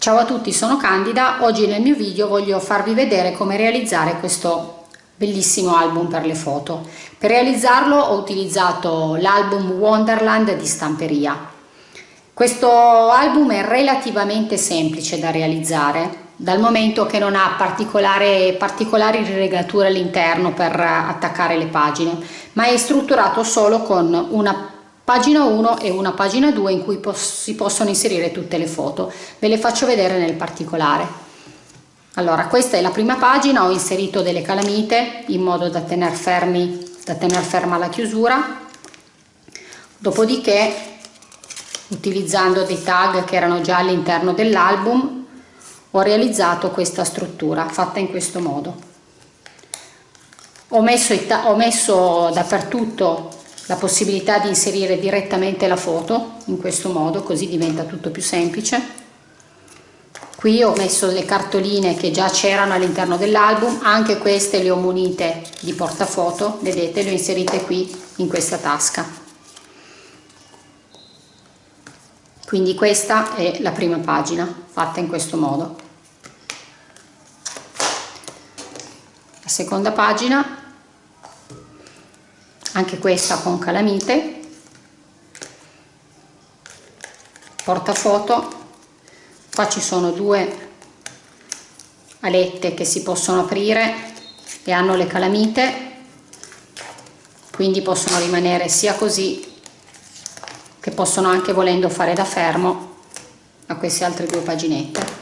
Ciao a tutti, sono Candida. Oggi nel mio video voglio farvi vedere come realizzare questo bellissimo album per le foto. Per realizzarlo ho utilizzato l'album Wonderland di Stamperia. Questo album è relativamente semplice da realizzare dal momento che non ha particolari rilegature all'interno per attaccare le pagine, ma è strutturato solo con una pagina 1 e una pagina 2 in cui si possono inserire tutte le foto. Ve le faccio vedere nel particolare. Allora questa è la prima pagina ho inserito delle calamite in modo da tenere fermi da tenere ferma la chiusura. Dopodiché utilizzando dei tag che erano già all'interno dell'album ho realizzato questa struttura fatta in questo modo. Ho messo, ho messo dappertutto la possibilità di inserire direttamente la foto in questo modo così diventa tutto più semplice. Qui ho messo le cartoline che già c'erano all'interno dell'album anche queste le ho munite di portafoto vedete le ho inserite qui in questa tasca. Quindi questa è la prima pagina fatta in questo modo. La seconda pagina anche questa con calamite. Portafoto. Qua ci sono due alette che si possono aprire e hanno le calamite. Quindi possono rimanere sia così che possono anche volendo fare da fermo a queste altre due paginette.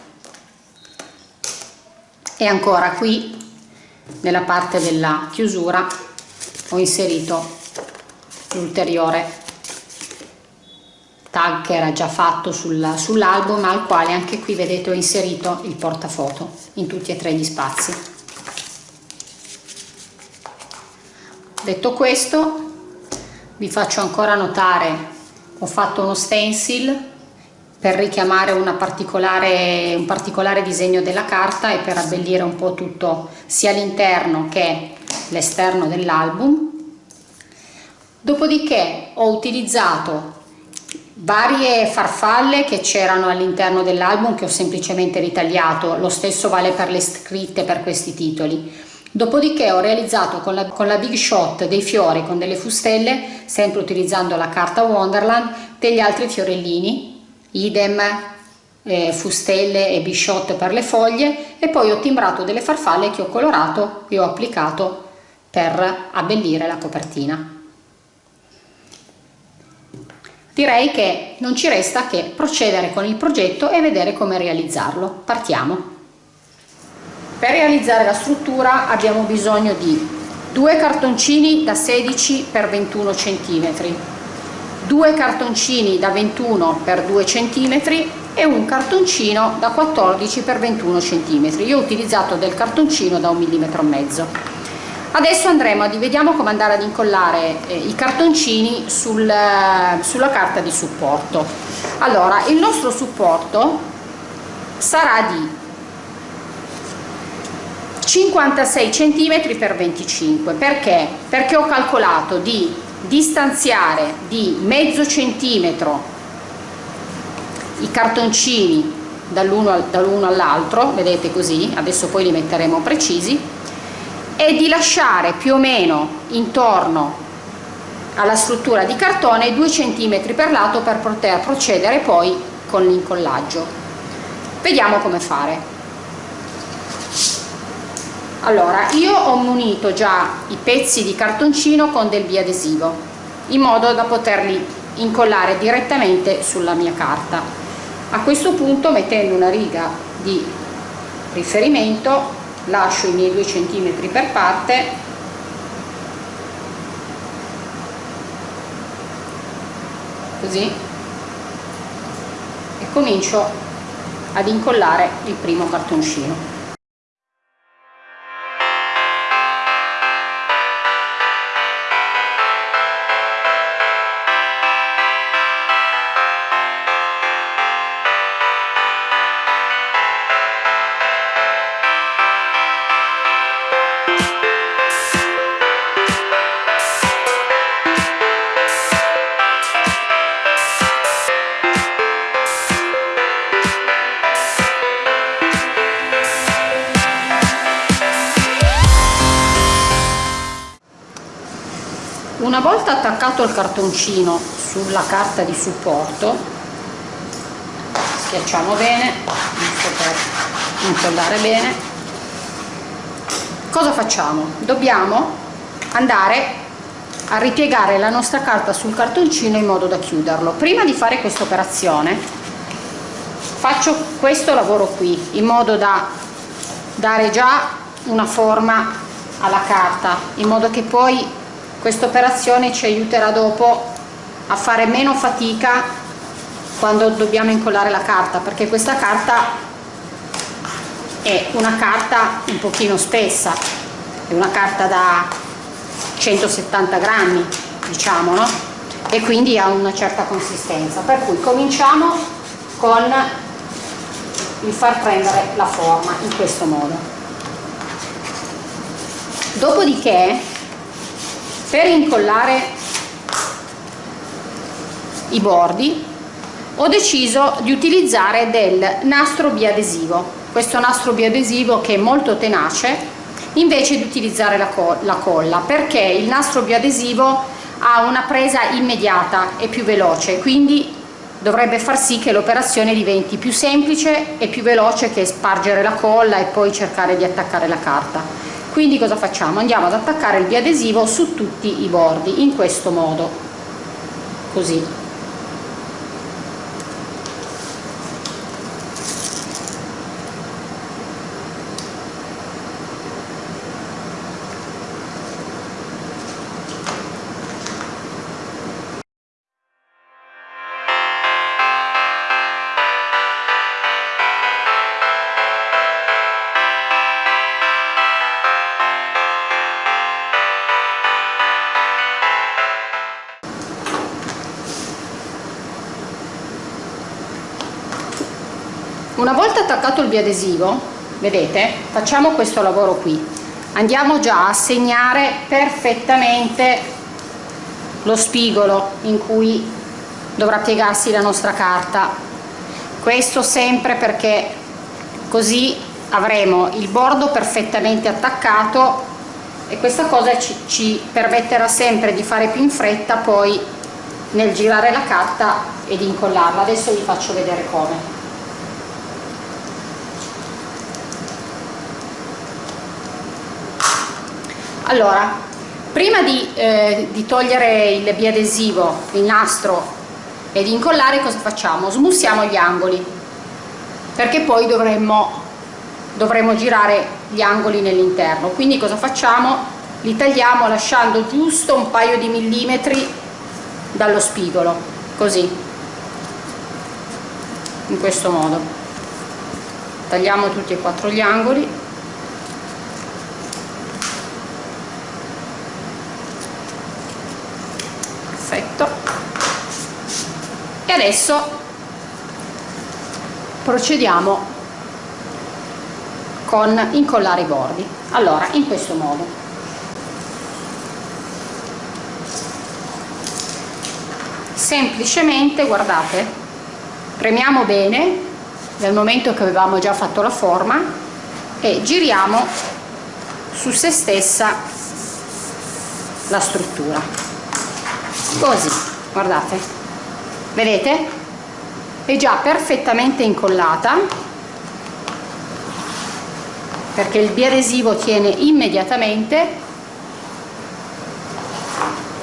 E ancora qui nella parte della chiusura ho inserito l'ulteriore tag che era già fatto sul, sull'album al quale anche qui vedete ho inserito il portafoto in tutti e tre gli spazi. Detto questo vi faccio ancora notare ho fatto uno stencil per richiamare particolare, un particolare disegno della carta e per abbellire un po' tutto sia l'interno che l'esterno dell'album. Dopodiché ho utilizzato varie farfalle che c'erano all'interno dell'album che ho semplicemente ritagliato lo stesso vale per le scritte per questi titoli. Dopodiché ho realizzato con la, con la big shot dei fiori con delle fustelle sempre utilizzando la carta wonderland degli altri fiorellini idem eh, fustelle e big shot per le foglie e poi ho timbrato delle farfalle che ho colorato e ho applicato per abbellire la copertina. Direi che non ci resta che procedere con il progetto e vedere come realizzarlo. Partiamo. Per realizzare la struttura abbiamo bisogno di due cartoncini da 16 x 21 cm, due cartoncini da 21 x 2 cm e un cartoncino da 14 x 21 cm. Io ho utilizzato del cartoncino da un millimetro e mezzo adesso andremo a vediamo come andare ad incollare eh, i cartoncini sul, sulla carta di supporto. Allora il nostro supporto sarà di 56 cm per 25 perché? Perché ho calcolato di distanziare di mezzo centimetro i cartoncini dall'uno dall all'altro vedete così adesso poi li metteremo precisi e di lasciare più o meno intorno alla struttura di cartone 2 cm per lato per poter procedere poi con l'incollaggio. Vediamo come fare. Allora io ho munito già i pezzi di cartoncino con del biadesivo in modo da poterli incollare direttamente sulla mia carta. A questo punto mettendo una riga di riferimento lascio i miei 2 cm per parte. Così. E comincio ad incollare il primo cartoncino attaccato il cartoncino sulla carta di supporto. Schiacciamo bene giusto per incollare bene. Cosa facciamo? Dobbiamo andare a ripiegare la nostra carta sul cartoncino in modo da chiuderlo. Prima di fare questa operazione faccio questo lavoro qui in modo da dare già una forma alla carta in modo che poi questa operazione ci aiuterà dopo a fare meno fatica quando dobbiamo incollare la carta perché questa carta è una carta un pochino spessa è una carta da 170 grammi diciamo no? e quindi ha una certa consistenza per cui cominciamo con il far prendere la forma in questo modo dopodiché per incollare i bordi ho deciso di utilizzare del nastro biadesivo. Questo nastro biadesivo che è molto tenace invece di utilizzare la, co la colla perché il nastro biadesivo ha una presa immediata e più veloce quindi dovrebbe far sì che l'operazione diventi più semplice e più veloce che spargere la colla e poi cercare di attaccare la carta quindi cosa facciamo? Andiamo ad attaccare il biadesivo su tutti i bordi in questo modo. Così attaccato il biadesivo vedete? Facciamo questo lavoro qui. Andiamo già a segnare perfettamente lo spigolo in cui dovrà piegarsi la nostra carta. Questo sempre perché così avremo il bordo perfettamente attaccato e questa cosa ci, ci permetterà sempre di fare più in fretta poi nel girare la carta e di incollarla. Adesso vi faccio vedere come allora prima di, eh, di togliere il biadesivo il nastro e di incollare cosa facciamo? smussiamo gli angoli perché poi dovremmo, dovremmo girare gli angoli nell'interno quindi cosa facciamo? li tagliamo lasciando giusto un paio di millimetri dallo spigolo così in questo modo tagliamo tutti e quattro gli angoli adesso procediamo con incollare i bordi. Allora in questo modo. Semplicemente guardate premiamo bene nel momento che avevamo già fatto la forma e giriamo su se stessa la struttura. Così guardate vedete? È già perfettamente incollata. Perché il biadesivo tiene immediatamente.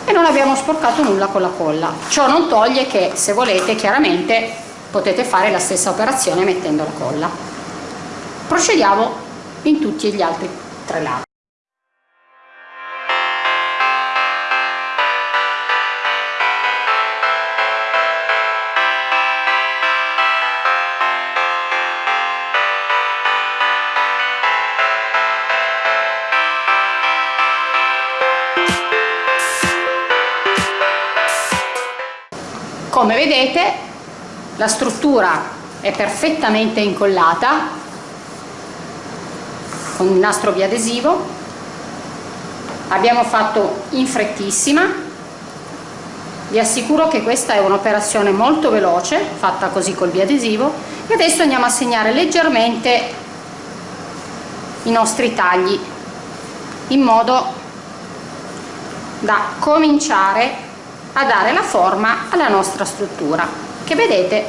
E non abbiamo sporcato nulla con la colla. Ciò non toglie che se volete chiaramente potete fare la stessa operazione mettendo la colla. Procediamo in tutti gli altri tre lati come vedete la struttura è perfettamente incollata con il nastro biadesivo. Abbiamo fatto in frettissima. Vi assicuro che questa è un'operazione molto veloce fatta così col biadesivo. E adesso andiamo a segnare leggermente i nostri tagli in modo da cominciare a dare la forma alla nostra struttura che vedete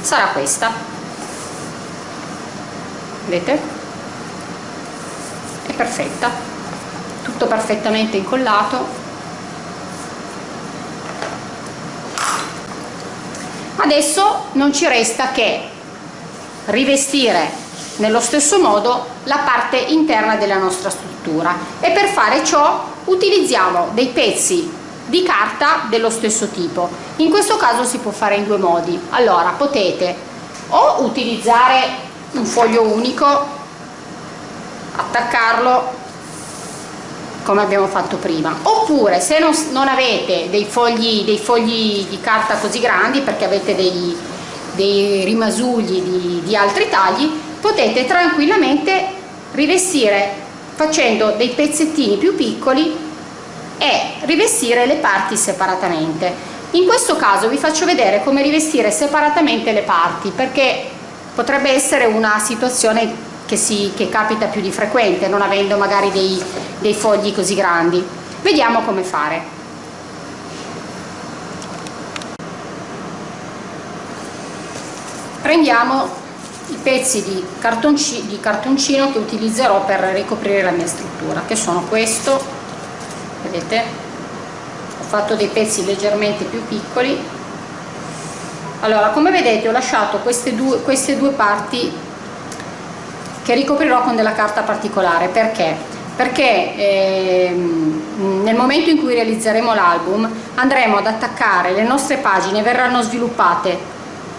sarà questa. Vedete? È perfetta. Tutto perfettamente incollato. Adesso non ci resta che rivestire nello stesso modo la parte interna della nostra struttura. E per fare ciò utilizziamo dei pezzi di carta dello stesso tipo. In questo caso si può fare in due modi. Allora potete o utilizzare un foglio unico attaccarlo come abbiamo fatto prima oppure se non, non avete dei fogli, dei fogli di carta così grandi perché avete dei, dei rimasugli di, di altri tagli potete tranquillamente rivestire facendo dei pezzettini più piccoli e rivestire le parti separatamente. In questo caso vi faccio vedere come rivestire separatamente le parti perché potrebbe essere una situazione che, si, che capita più di frequente non avendo magari dei, dei fogli così grandi. Vediamo come fare. Prendiamo i pezzi di, cartonci, di cartoncino che utilizzerò per ricoprire la mia struttura che sono questo vedete? Ho fatto dei pezzi leggermente più piccoli. Allora come vedete ho lasciato queste due, queste due parti che ricoprirò con della carta particolare. Perché? Perché ehm, nel momento in cui realizzeremo l'album andremo ad attaccare le nostre pagine verranno sviluppate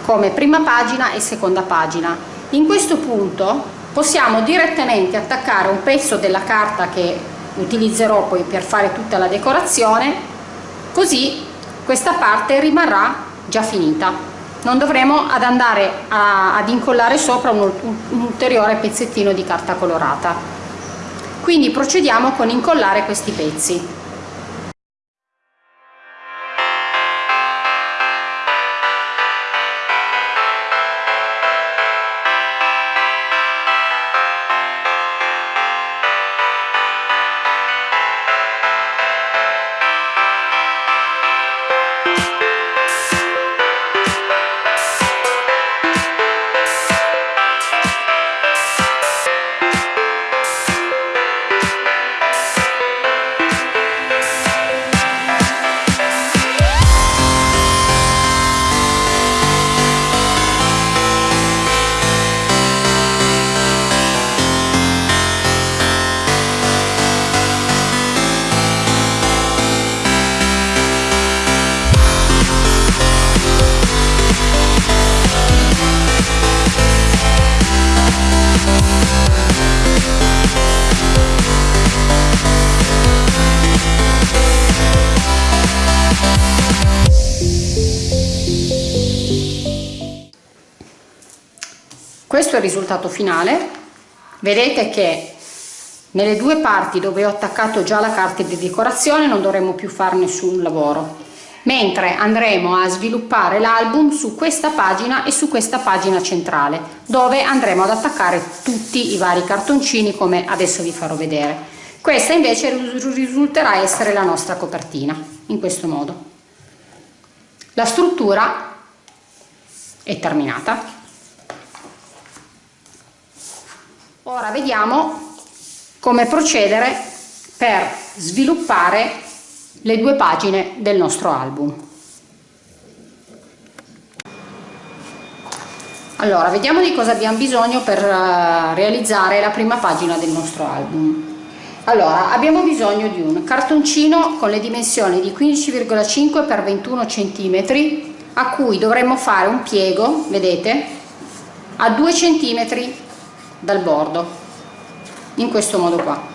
come prima pagina e seconda pagina. In questo punto possiamo direttamente attaccare un pezzo della carta che utilizzerò poi per fare tutta la decorazione così questa parte rimarrà già finita. Non dovremo ad andare a, ad incollare sopra un, un ulteriore pezzettino di carta colorata. Quindi procediamo con incollare questi pezzi risultato finale. Vedete che nelle due parti dove ho attaccato già la carta di decorazione non dovremo più fare nessun lavoro. Mentre andremo a sviluppare l'album su questa pagina e su questa pagina centrale dove andremo ad attaccare tutti i vari cartoncini come adesso vi farò vedere. Questa invece risulterà essere la nostra copertina in questo modo. La struttura è terminata Ora vediamo come procedere per sviluppare le due pagine del nostro album. Allora, vediamo di cosa abbiamo bisogno per uh, realizzare la prima pagina del nostro album. Allora, abbiamo bisogno di un cartoncino con le dimensioni di 15,5 x 21 cm a cui dovremmo fare un piego, vedete, a 2 cm dal bordo in questo modo qua.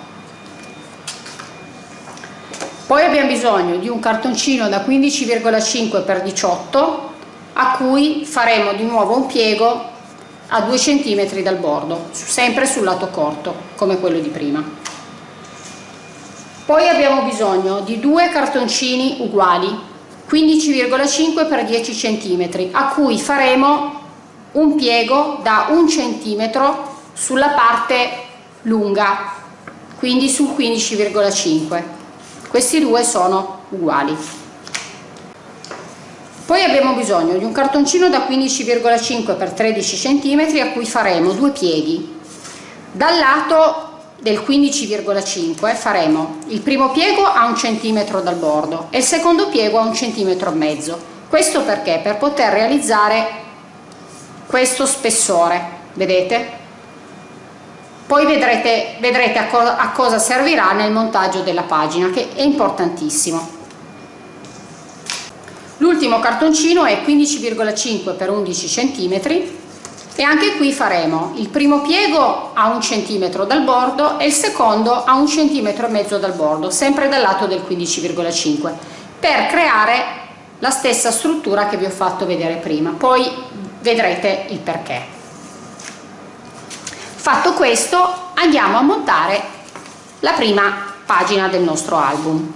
Poi abbiamo bisogno di un cartoncino da 15,5 x 18 a cui faremo di nuovo un piego a 2 cm dal bordo sempre sul lato corto come quello di prima. Poi abbiamo bisogno di due cartoncini uguali 15,5 x 10 cm a cui faremo un piego da un centimetro sulla parte lunga quindi sul 15,5 questi due sono uguali. Poi abbiamo bisogno di un cartoncino da 15,5 x 13 cm a cui faremo due pieghi dal lato del 15,5 faremo il primo piego a un centimetro dal bordo e il secondo piego a un centimetro e mezzo. Questo perché? Per poter realizzare questo spessore vedete poi vedrete, vedrete a, co a cosa servirà nel montaggio della pagina che è importantissimo. L'ultimo cartoncino è 15,5 x 11 cm e anche qui faremo il primo piego a un centimetro dal bordo e il secondo a un centimetro e mezzo dal bordo sempre dal lato del 15,5 per creare la stessa struttura che vi ho fatto vedere prima. Poi vedrete il perché fatto questo andiamo a montare la prima pagina del nostro album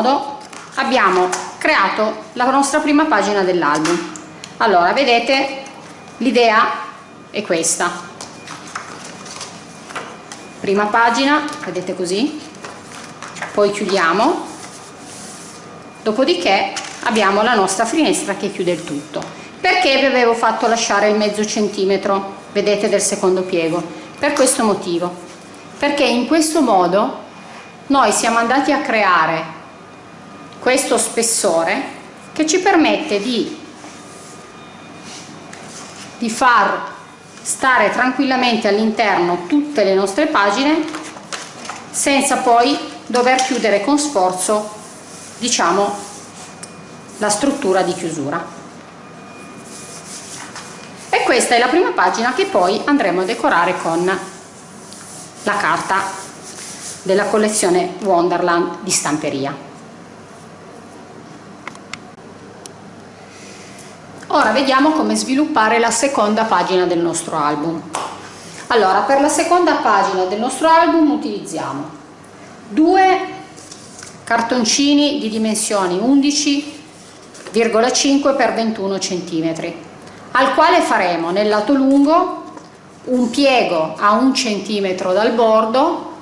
modo abbiamo creato la nostra prima pagina dell'album. Allora vedete l'idea è questa. Prima pagina vedete così. Poi chiudiamo. Dopodiché abbiamo la nostra finestra che chiude il tutto. Perché vi avevo fatto lasciare il mezzo centimetro vedete del secondo piego? Per questo motivo. Perché in questo modo noi siamo andati a creare questo spessore che ci permette di, di far stare tranquillamente all'interno tutte le nostre pagine senza poi dover chiudere con sforzo diciamo la struttura di chiusura e questa è la prima pagina che poi andremo a decorare con la carta della collezione Wonderland di stamperia. Ora vediamo come sviluppare la seconda pagina del nostro album. Allora, per la seconda pagina del nostro album utilizziamo due cartoncini di dimensioni 11,5 x 21 cm al quale faremo nel lato lungo un piego a un centimetro dal bordo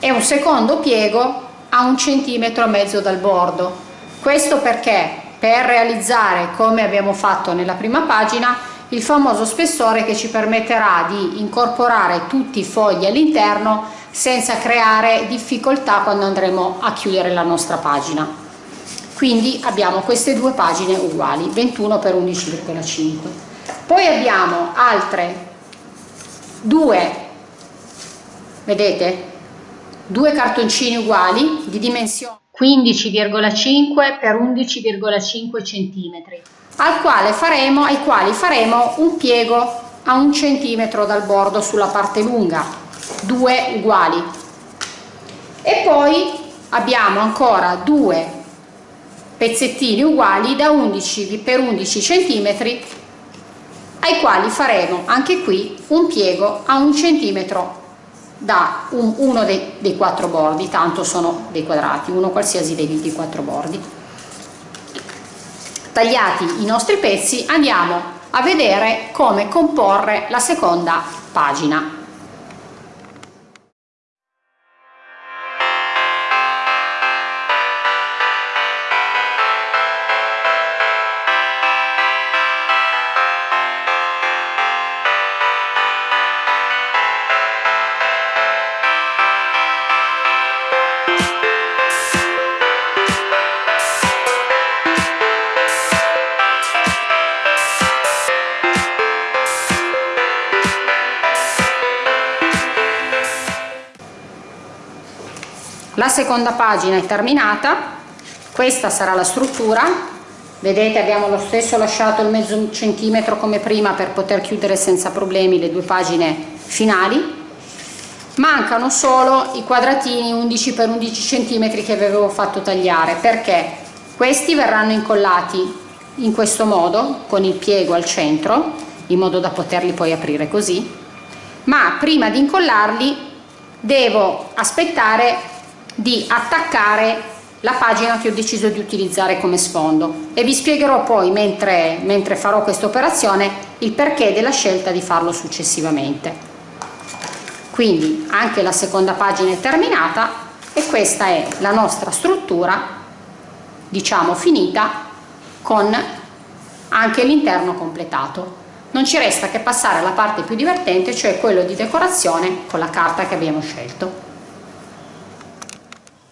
e un secondo piego a un centimetro e mezzo dal bordo questo perché per realizzare come abbiamo fatto nella prima pagina il famoso spessore che ci permetterà di incorporare tutti i fogli all'interno senza creare difficoltà quando andremo a chiudere la nostra pagina. Quindi abbiamo queste due pagine uguali 21 x 11,5 poi abbiamo altre due vedete? Due cartoncini uguali di dimensione 15,5 x 11,5 cm al quale faremo, ai quali faremo un piego a un centimetro dal bordo sulla parte lunga due uguali. E poi abbiamo ancora due pezzettini uguali da 11 x 11 cm ai quali faremo anche qui un piego a un centimetro da un, uno dei, dei, quattro bordi, tanto sono dei quadrati, uno qualsiasi dei, dei quattro bordi. Tagliati i nostri pezzi andiamo a vedere come comporre la seconda pagina. Seconda pagina è terminata. Questa sarà la struttura. Vedete abbiamo lo stesso lasciato il mezzo centimetro come prima per poter chiudere senza problemi le due pagine finali. Mancano solo i quadratini 11 x 11 cm che avevo fatto tagliare. Perché? Questi verranno incollati in questo modo con il piego al centro in modo da poterli poi aprire così. Ma prima di incollarli devo aspettare di attaccare la pagina che ho deciso di utilizzare come sfondo. E vi spiegherò poi mentre, mentre farò questa operazione il perché della scelta di farlo successivamente. Quindi anche la seconda pagina è terminata e questa è la nostra struttura diciamo finita con anche l'interno completato. Non ci resta che passare alla parte più divertente cioè quello di decorazione con la carta che abbiamo scelto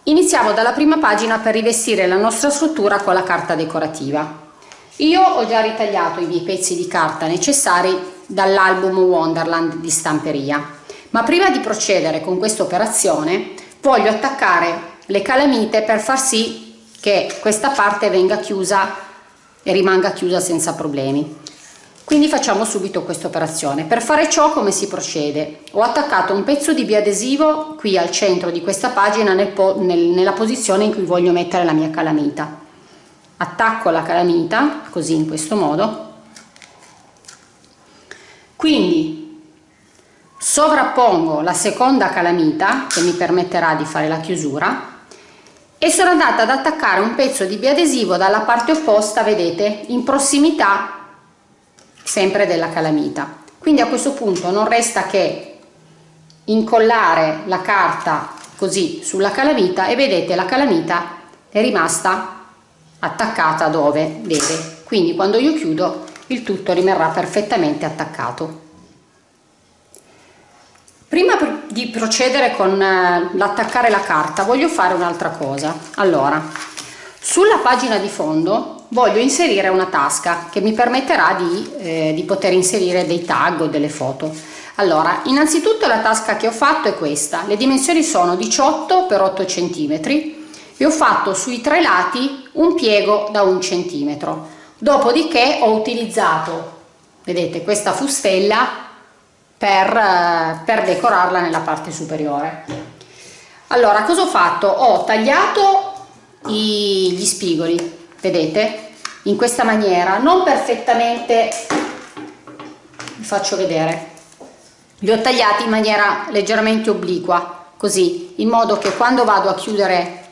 Iniziamo dalla prima pagina per rivestire la nostra struttura con la carta decorativa. Io ho già ritagliato i miei pezzi di carta necessari dall'album Wonderland di stamperia, ma prima di procedere con questa operazione voglio attaccare le calamite per far sì che questa parte venga chiusa e rimanga chiusa senza problemi. Quindi facciamo subito questa operazione. Per fare ciò come si procede? Ho attaccato un pezzo di biadesivo qui al centro di questa pagina nel po nel, nella posizione in cui voglio mettere la mia calamita. Attacco la calamita così in questo modo. Quindi sovrappongo la seconda calamita che mi permetterà di fare la chiusura e sono andata ad attaccare un pezzo di biadesivo dalla parte opposta, vedete, in prossimità sempre della calamita. Quindi a questo punto non resta che incollare la carta così sulla calamita e vedete la calamita è rimasta attaccata dove? Deve quindi quando io chiudo il tutto rimarrà perfettamente attaccato. Prima di procedere con eh, l'attaccare la carta voglio fare un'altra cosa. Allora sulla pagina di fondo voglio inserire una tasca che mi permetterà di, eh, di poter inserire dei tag o delle foto. Allora innanzitutto la tasca che ho fatto è questa. Le dimensioni sono 18 x 8 cm e ho fatto sui tre lati un piego da un centimetro. Dopodiché ho utilizzato vedete questa fustella per, eh, per decorarla nella parte superiore. Allora cosa ho fatto? Ho tagliato gli spigoli vedete? In questa maniera non perfettamente vi faccio vedere. Li ho tagliati in maniera leggermente obliqua così in modo che quando vado a chiudere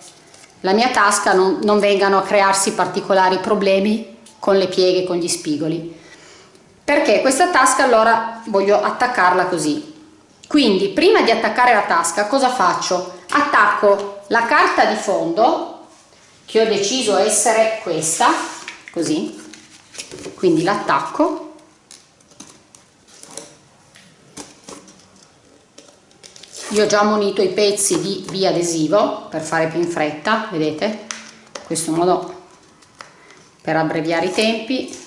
la mia tasca non, non vengano a crearsi particolari problemi con le pieghe con gli spigoli. Perché questa tasca allora voglio attaccarla così. Quindi prima di attaccare la tasca cosa faccio? Attacco la carta di fondo che ho deciso essere questa così. Quindi l'attacco. Io ho già munito i pezzi di biadesivo per fare più in fretta vedete? In questo modo per abbreviare i tempi.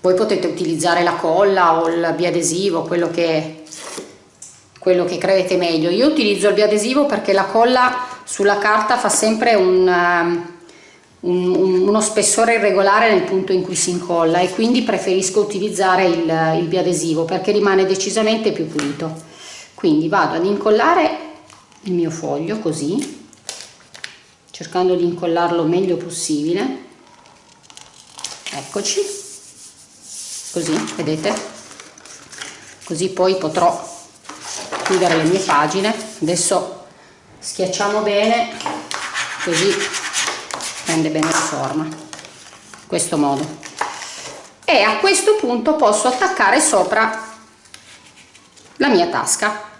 Voi potete utilizzare la colla o il biadesivo quello che quello che credete meglio. Io utilizzo il biadesivo perché la colla sulla carta fa sempre un, um, un, un, uno spessore irregolare nel punto in cui si incolla e quindi preferisco utilizzare il, il biadesivo perché rimane decisamente più pulito. Quindi vado ad incollare il mio foglio così cercando di incollarlo meglio possibile. Eccoci. Così vedete? Così poi potrò chiudere le mie pagine. Adesso schiacciamo bene così prende bene la forma in questo modo. E a questo punto posso attaccare sopra la mia tasca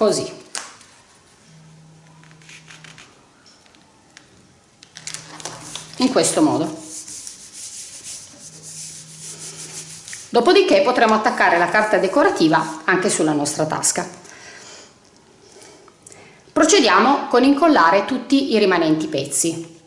così. In questo modo. Dopodiché potremo attaccare la carta decorativa anche sulla nostra tasca. Procediamo con incollare tutti i rimanenti pezzi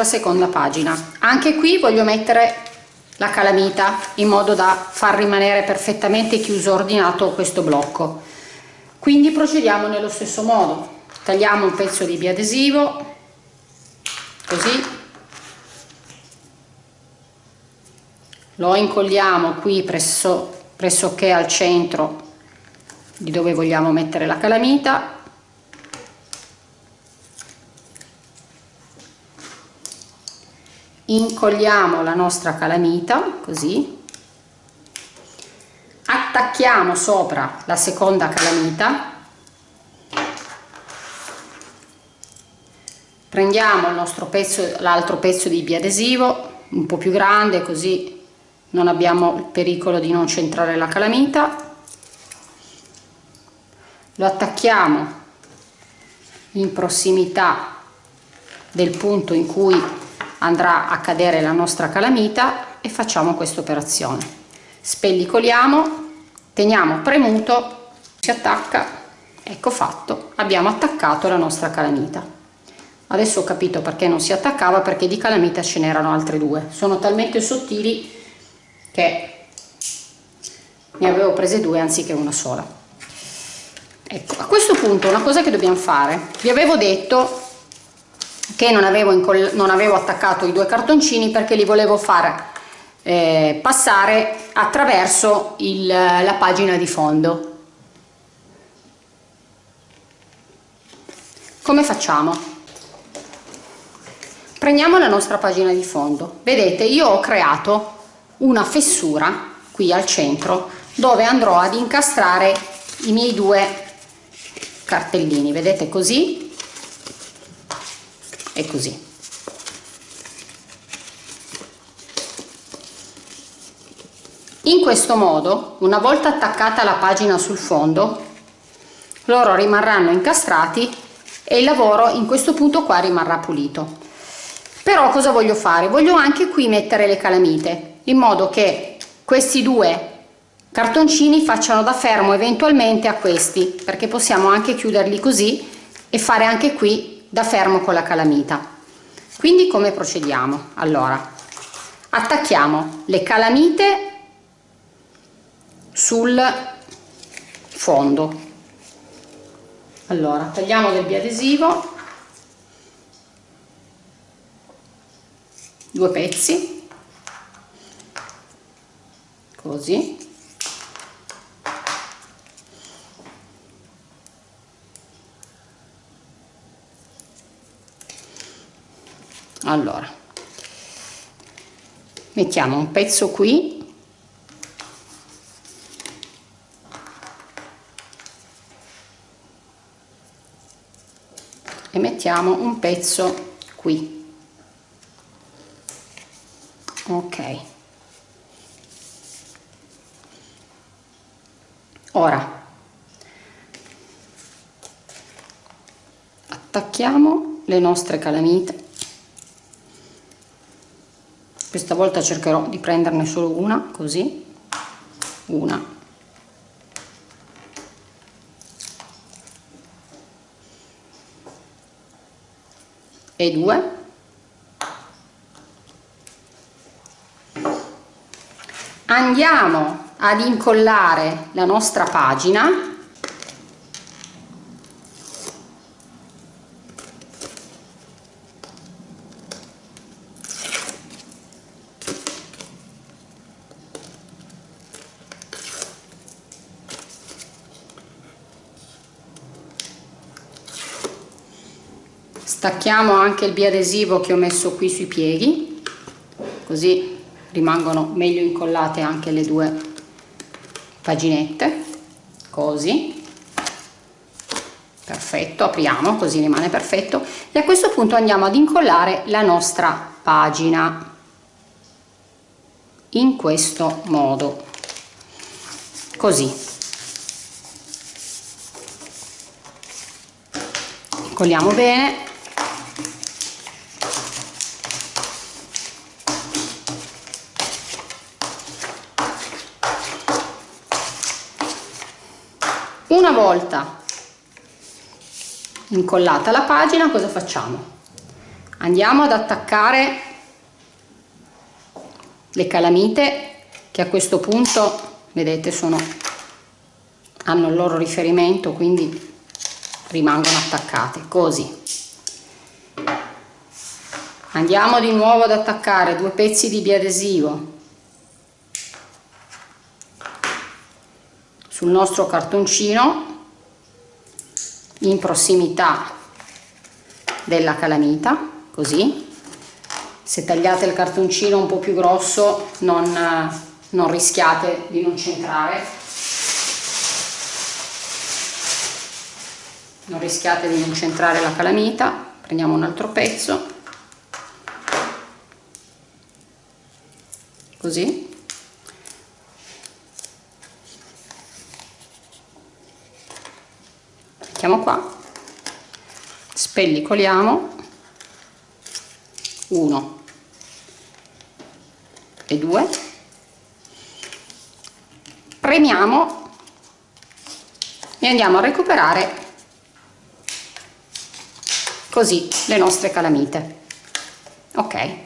nostra seconda pagina. Anche qui voglio mettere la calamita in modo da far rimanere perfettamente chiuso ordinato questo blocco. Quindi procediamo nello stesso modo. Tagliamo un pezzo di biadesivo così. Lo incolliamo qui presso pressoché al centro di dove vogliamo mettere la calamita incolliamo la nostra calamita così. Attacchiamo sopra la seconda calamita. Prendiamo il pezzo l'altro pezzo di biadesivo un po più grande così non abbiamo il pericolo di non centrare la calamita. Lo attacchiamo in prossimità del punto in cui andrà a cadere la nostra calamita e facciamo questa operazione. Spellicoliamo teniamo premuto si attacca ecco fatto abbiamo attaccato la nostra calamita. Adesso ho capito perché non si attaccava perché di calamita ce n'erano altre due. Sono talmente sottili che ne avevo prese due anziché una sola. Ecco a questo punto una cosa che dobbiamo fare vi avevo detto che non avevo, non avevo attaccato i due cartoncini perché li volevo far eh, passare attraverso il, la pagina di fondo. Come facciamo? Prendiamo la nostra pagina di fondo. Vedete io ho creato una fessura qui al centro dove andrò ad incastrare i miei due cartellini. Vedete così e così. In questo modo una volta attaccata la pagina sul fondo loro rimarranno incastrati e il lavoro in questo punto qua rimarrà pulito. Però cosa voglio fare? Voglio anche qui mettere le calamite in modo che questi due cartoncini facciano da fermo eventualmente a questi perché possiamo anche chiuderli così e fare anche qui da fermo con la calamita. Quindi come procediamo? Allora attacchiamo le calamite sul fondo. Allora tagliamo del biadesivo due pezzi così allora mettiamo un pezzo qui. E mettiamo un pezzo qui. Ok. Ora attacchiamo le nostre calamite questa volta cercherò di prenderne solo una così. Una. E due. Andiamo ad incollare la nostra pagina stacchiamo anche il biadesivo che ho messo qui sui pieghi così rimangono meglio incollate anche le due paginette così. Perfetto apriamo così rimane perfetto. E a questo punto andiamo ad incollare la nostra pagina in questo modo così. Incolliamo bene una volta incollata la pagina cosa facciamo? Andiamo ad attaccare le calamite che a questo punto vedete sono hanno il loro riferimento quindi rimangono attaccate. Così. Andiamo di nuovo ad attaccare due pezzi di biadesivo sul nostro cartoncino in prossimità della calamita così. Se tagliate il cartoncino un po' più grosso non, non rischiate di non centrare. Non rischiate di non centrare la calamita. Prendiamo un altro pezzo. Così mettiamo qua. Spellicoliamo. 1 e 2 premiamo. E andiamo a recuperare così le nostre calamite. Ok.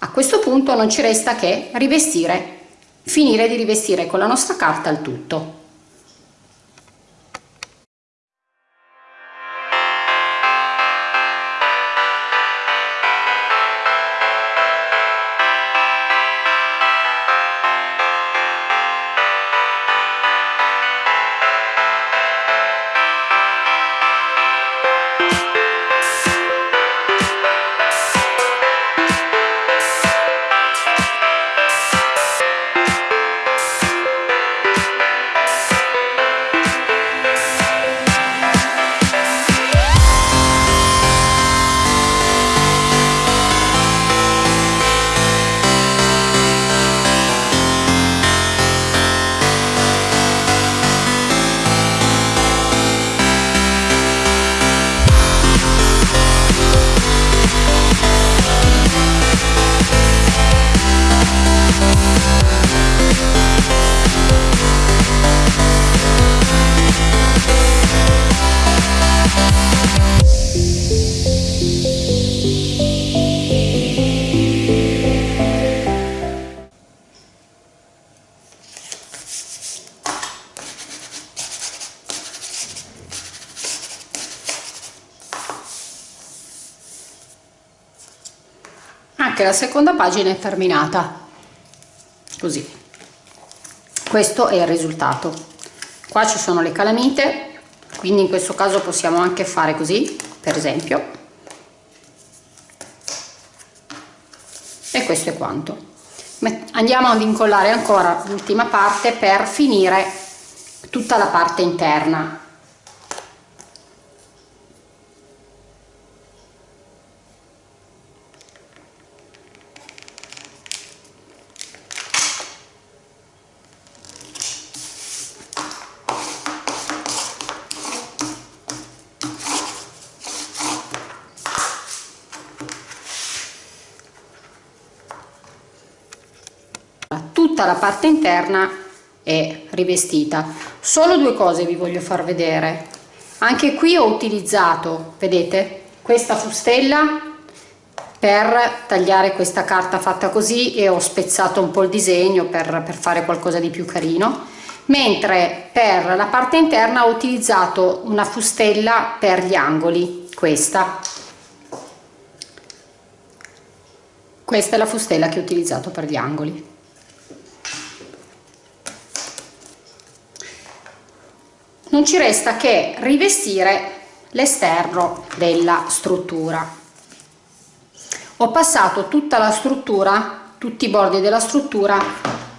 A questo punto non ci resta che rivestire finire di rivestire con la nostra carta il tutto la seconda pagina è terminata. Così. Questo è il risultato. Qua ci sono le calamite quindi in questo caso possiamo anche fare così per esempio. E questo è quanto. Andiamo ad incollare ancora l'ultima parte per finire tutta la parte interna la parte interna è rivestita. Solo due cose vi voglio far vedere. Anche qui ho utilizzato vedete questa fustella per tagliare questa carta fatta così e ho spezzato un po' il disegno per, per fare qualcosa di più carino. Mentre per la parte interna ho utilizzato una fustella per gli angoli questa. Questa è la fustella che ho utilizzato per gli angoli non ci resta che rivestire l'esterno della struttura. Ho passato tutta la struttura tutti i bordi della struttura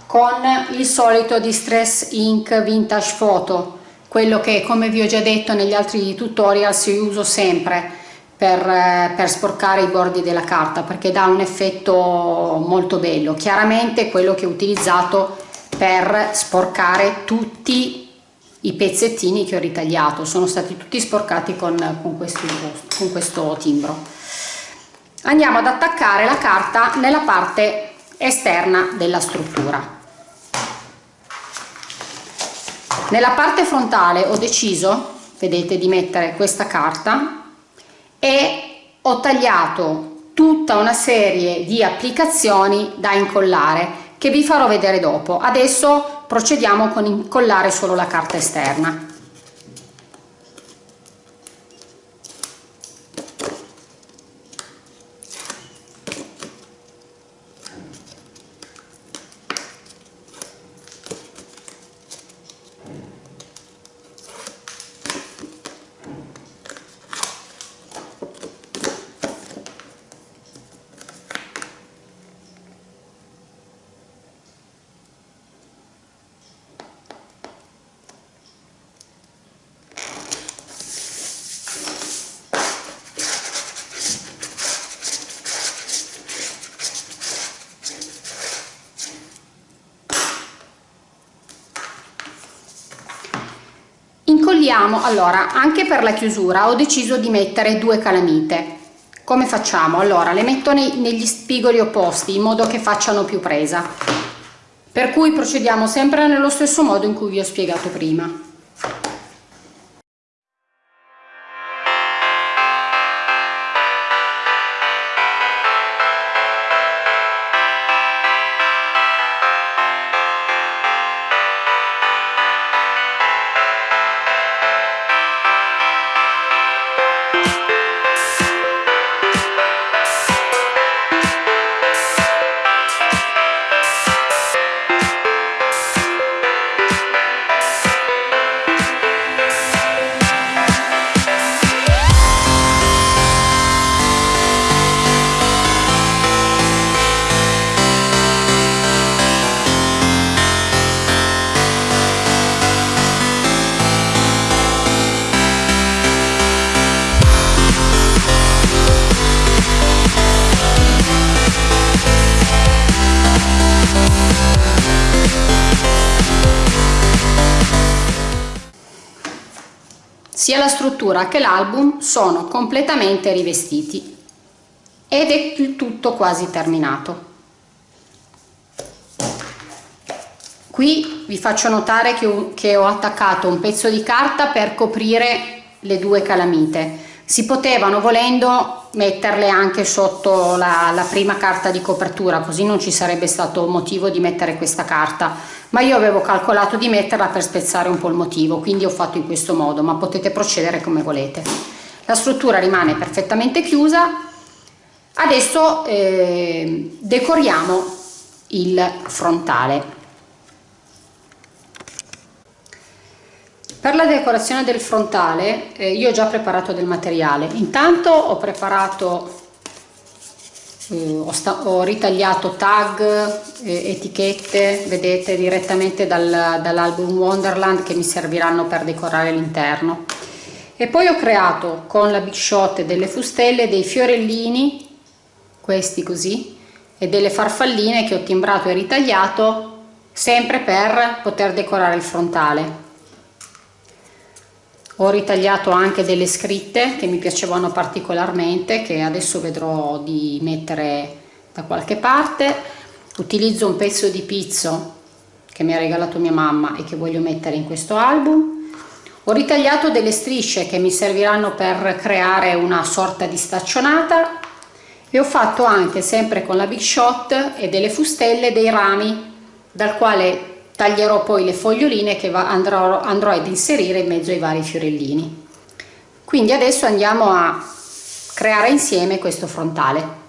con il solito distress ink vintage photo quello che come vi ho già detto negli altri tutorial si uso sempre per, per sporcare i bordi della carta perché dà un effetto molto bello. Chiaramente quello che ho utilizzato per sporcare tutti i pezzettini che ho ritagliato. Sono stati tutti sporcati con, con, questo, con questo timbro. Andiamo ad attaccare la carta nella parte esterna della struttura. Nella parte frontale ho deciso vedete di mettere questa carta e ho tagliato tutta una serie di applicazioni da incollare che vi farò vedere dopo. Adesso procediamo con incollare solo la carta esterna incolliamo allora anche per la chiusura ho deciso di mettere due calamite. Come facciamo? Allora le metto nei, negli spigoli opposti in modo che facciano più presa. Per cui procediamo sempre nello stesso modo in cui vi ho spiegato prima sia la struttura che l'album sono completamente rivestiti. Ed è il tutto quasi terminato. Qui vi faccio notare che ho, attaccato un pezzo di carta per coprire le due calamite si potevano volendo metterle anche sotto la, la, prima carta di copertura così non ci sarebbe stato motivo di mettere questa carta. Ma io avevo calcolato di metterla per spezzare un po' il motivo quindi ho fatto in questo modo ma potete procedere come volete. La struttura rimane perfettamente chiusa. Adesso eh, decoriamo il frontale Per la decorazione del frontale eh, io ho già preparato del materiale, intanto ho preparato, eh, ho, ho, ritagliato tag, eh, etichette, vedete direttamente dal, dall'album Wonderland che mi serviranno per decorare l'interno. E poi ho creato con la Big Shot delle fustelle dei fiorellini, questi così, e delle farfalline che ho timbrato e ritagliato sempre per poter decorare il frontale ho ritagliato anche delle scritte che mi piacevano particolarmente che adesso vedrò di mettere da qualche parte. Utilizzo un pezzo di pizzo che mi ha regalato mia mamma e che voglio mettere in questo album. Ho ritagliato delle strisce che mi serviranno per creare una sorta di staccionata. E ho fatto anche sempre con la Big Shot e delle fustelle dei rami dal quale taglierò poi le foglioline che andrò, andrò ad inserire in mezzo ai vari fiorellini. Quindi adesso andiamo a creare insieme questo frontale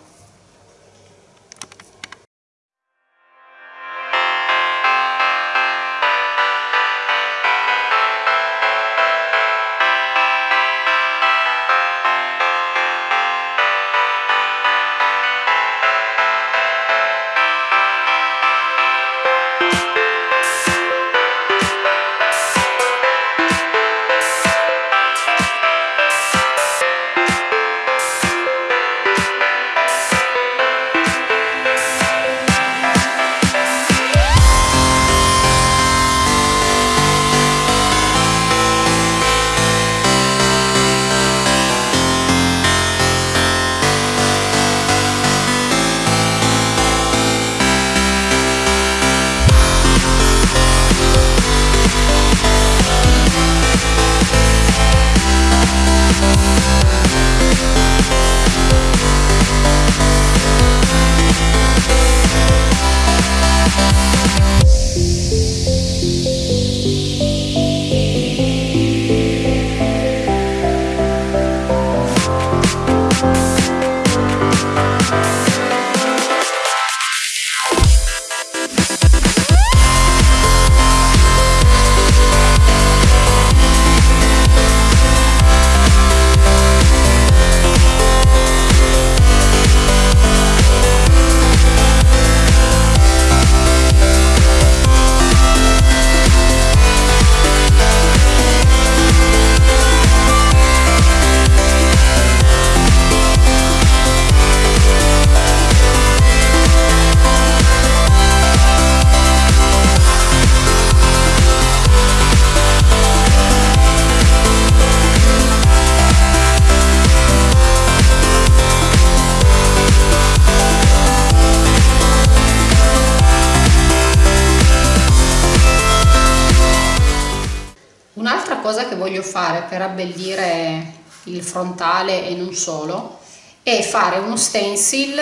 frontale e non solo è fare uno stencil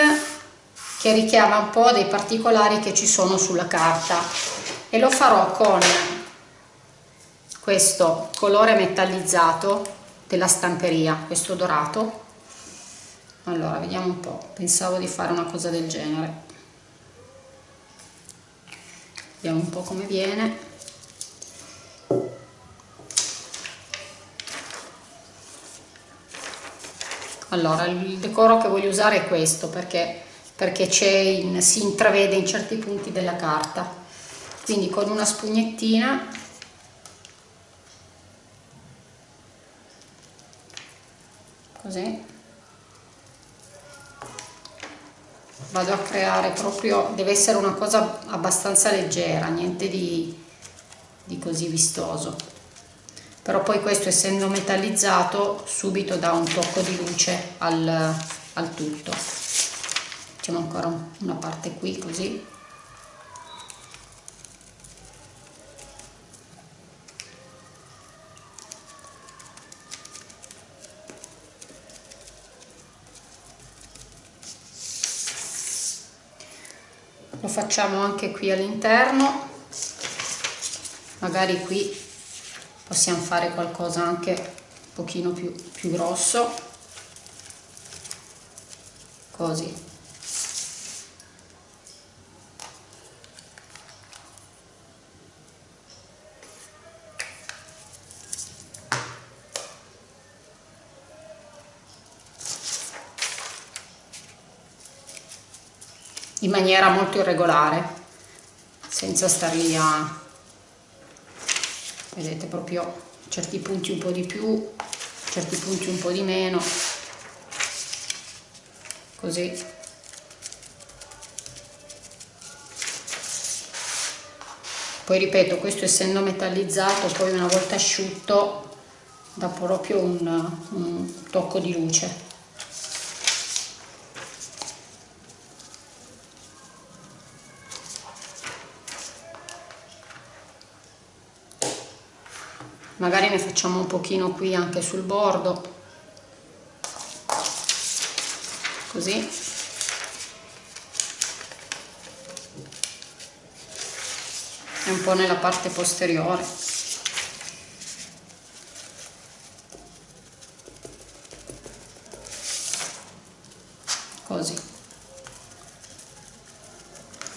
che richiama un po' dei particolari che ci sono sulla carta. E lo farò con questo colore metallizzato della stamperia, questo dorato. Allora vediamo un po' pensavo di fare una cosa del genere. Vediamo un po' come viene allora il decoro che voglio usare è questo perché, perché in, si intravede in certi punti della carta. Quindi con una spugnettina così vado a creare proprio deve essere una cosa abbastanza leggera niente di, di così vistoso però poi questo essendo metallizzato subito dà un tocco di luce al, al tutto. Facciamo ancora una parte qui così. Lo facciamo anche qui all'interno. Magari qui possiamo fare qualcosa anche un pochino più, più grosso. Così. In maniera molto irregolare senza star lì a vedete proprio certi punti un po' di più certi punti un po' di meno. Così. Poi ripeto questo essendo metallizzato poi una volta asciutto dà proprio un, un tocco di luce magari ne facciamo un pochino qui anche sul bordo. Così. E un po' nella parte posteriore.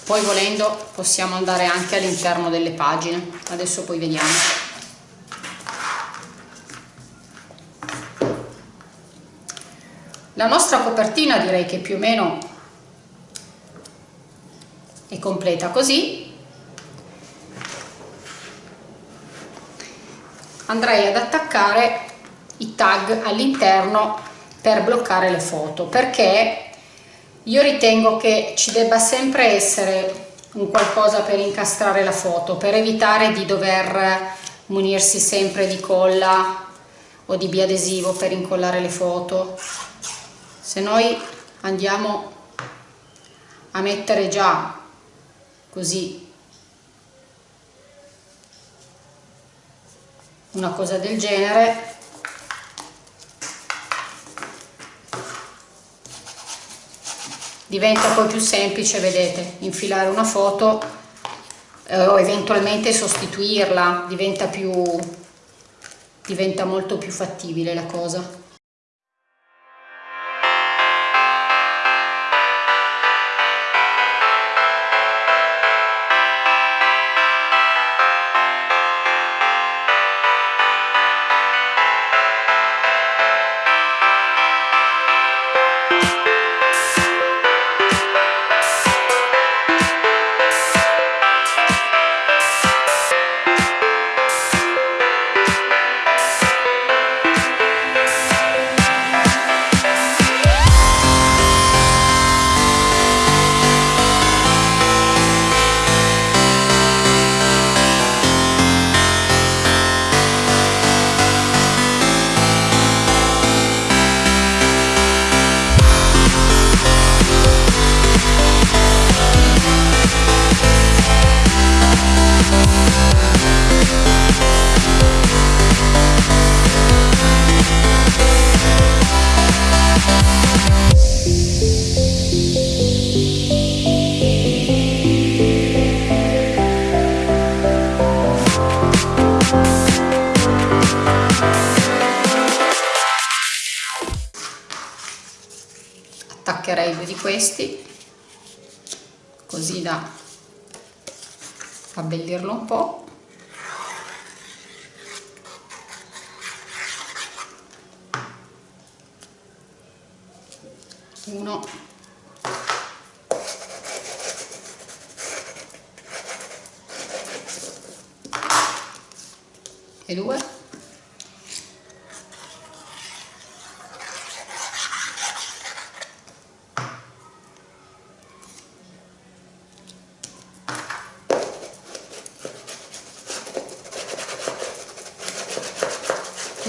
Poi volendo possiamo andare anche all'interno delle pagine. Adesso poi vediamo la nostra copertina direi che più o meno è completa così. Andrei ad attaccare i tag all'interno per bloccare le foto perché io ritengo che ci debba sempre essere un qualcosa per incastrare la foto per evitare di dover munirsi sempre di colla o di biadesivo per incollare le foto se noi andiamo a mettere già così una cosa del genere diventa poi più semplice vedete infilare una foto eh, o eventualmente sostituirla diventa più diventa molto più fattibile la cosa così da abbellirlo un po' uno. E due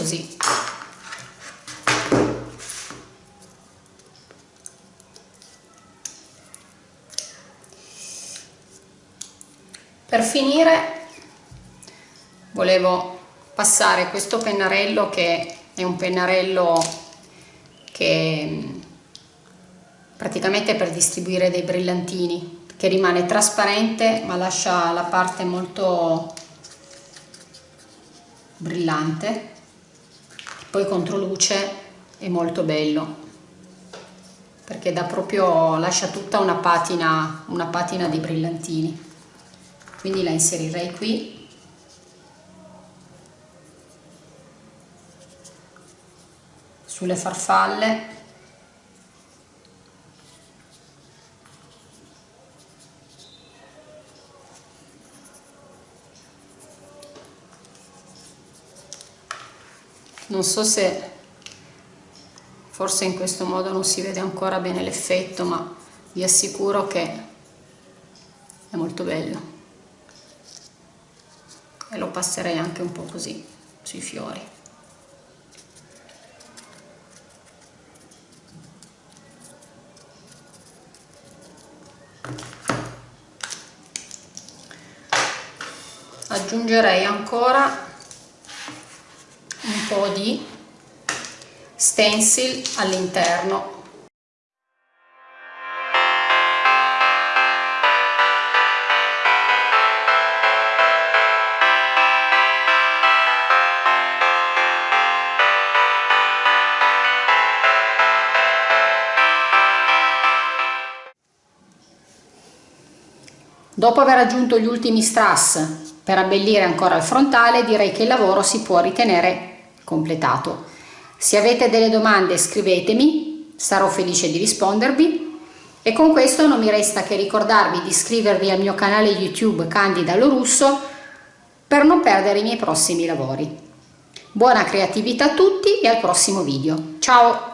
così per finire volevo passare questo pennarello che è un pennarello che praticamente per distribuire dei brillantini che rimane trasparente ma lascia la parte molto brillante poi contro luce è molto bello perché dà proprio lascia tutta una patina una patina di brillantini quindi la inserirei qui. Sulle farfalle. Non so se forse in questo modo non si vede ancora bene l'effetto ma vi assicuro che è molto bello e lo passerei anche un po' così sui fiori. Aggiungerei ancora un po' di stencil all'interno Dopo aver aggiunto gli ultimi strass per abbellire ancora il frontale direi che il lavoro si può ritenere completato. Se avete delle domande scrivetemi, sarò felice di rispondervi e con questo non mi resta che ricordarvi di iscrivervi al mio canale YouTube Candida Lorusso per non perdere i miei prossimi lavori. Buona creatività a tutti e al prossimo video. Ciao!